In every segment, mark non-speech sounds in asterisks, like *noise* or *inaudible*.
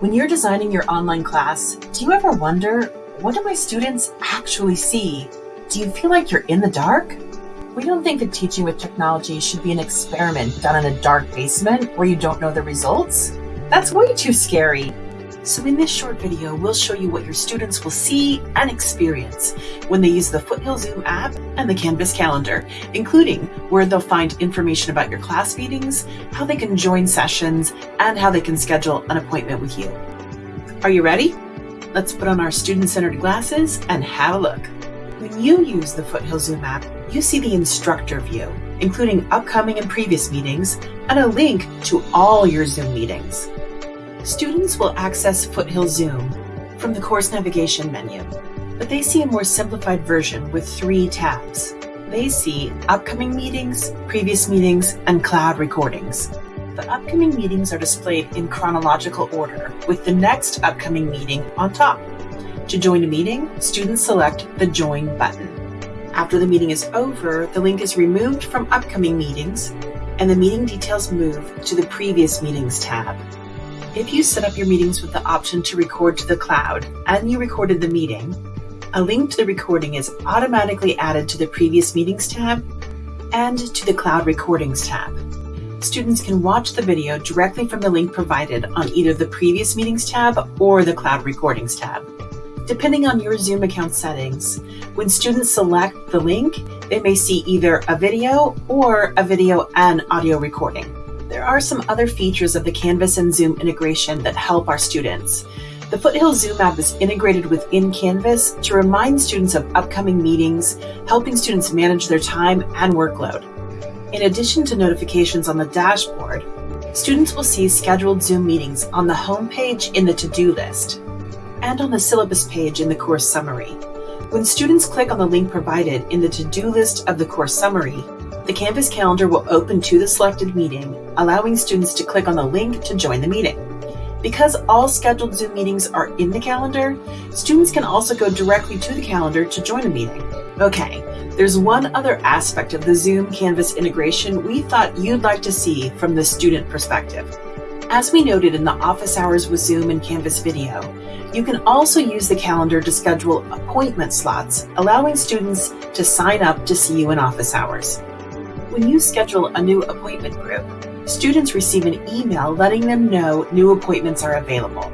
When you're designing your online class, do you ever wonder, what do my students actually see? Do you feel like you're in the dark? We don't think that teaching with technology should be an experiment done in a dark basement where you don't know the results. That's way too scary. So in this short video, we'll show you what your students will see and experience when they use the Foothill Zoom app and the Canvas calendar, including where they'll find information about your class meetings, how they can join sessions, and how they can schedule an appointment with you. Are you ready? Let's put on our student-centered glasses and have a look. When you use the Foothill Zoom app, you see the instructor view, including upcoming and previous meetings, and a link to all your Zoom meetings. Students will access Foothill Zoom from the course navigation menu, but they see a more simplified version with three tabs. They see upcoming meetings, previous meetings, and cloud recordings. The upcoming meetings are displayed in chronological order, with the next upcoming meeting on top. To join a meeting, students select the Join button. After the meeting is over, the link is removed from upcoming meetings, and the meeting details move to the Previous Meetings tab. If you set up your meetings with the option to record to the cloud and you recorded the meeting, a link to the recording is automatically added to the Previous Meetings tab and to the Cloud Recordings tab. Students can watch the video directly from the link provided on either the Previous Meetings tab or the Cloud Recordings tab. Depending on your Zoom account settings, when students select the link, they may see either a video or a video and audio recording. There are some other features of the Canvas and Zoom integration that help our students. The Foothill Zoom app is integrated within Canvas to remind students of upcoming meetings, helping students manage their time and workload. In addition to notifications on the dashboard, students will see scheduled Zoom meetings on the home page in the to-do list and on the syllabus page in the course summary. When students click on the link provided in the to-do list of the course summary, the Canvas calendar will open to the selected meeting, allowing students to click on the link to join the meeting. Because all scheduled Zoom meetings are in the calendar, students can also go directly to the calendar to join a meeting. Okay, there's one other aspect of the Zoom Canvas integration we thought you'd like to see from the student perspective. As we noted in the Office Hours with Zoom and Canvas video, you can also use the calendar to schedule appointment slots, allowing students to sign up to see you in office hours. When you schedule a new appointment group, students receive an email letting them know new appointments are available.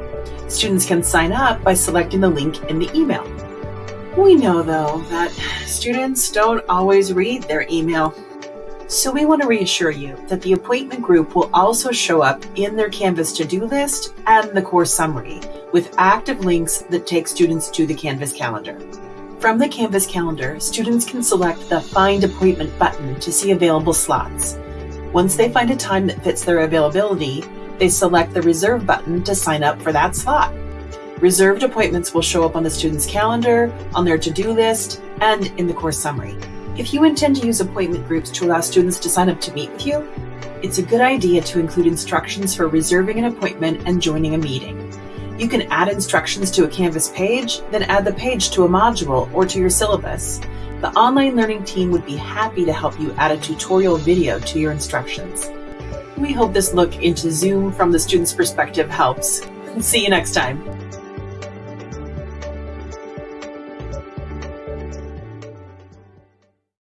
Students can sign up by selecting the link in the email. We know, though, that students don't always read their email. So we want to reassure you that the appointment group will also show up in their Canvas to-do list and the course summary with active links that take students to the Canvas calendar. From the Canvas calendar, students can select the Find Appointment button to see available slots. Once they find a time that fits their availability, they select the Reserve button to sign up for that slot. Reserved appointments will show up on the student's calendar, on their to-do list, and in the course summary. If you intend to use appointment groups to allow students to sign up to meet with you, it's a good idea to include instructions for reserving an appointment and joining a meeting. You can add instructions to a Canvas page, then add the page to a module or to your syllabus. The online learning team would be happy to help you add a tutorial video to your instructions. We hope this look into Zoom from the student's perspective helps. *laughs* See you next time.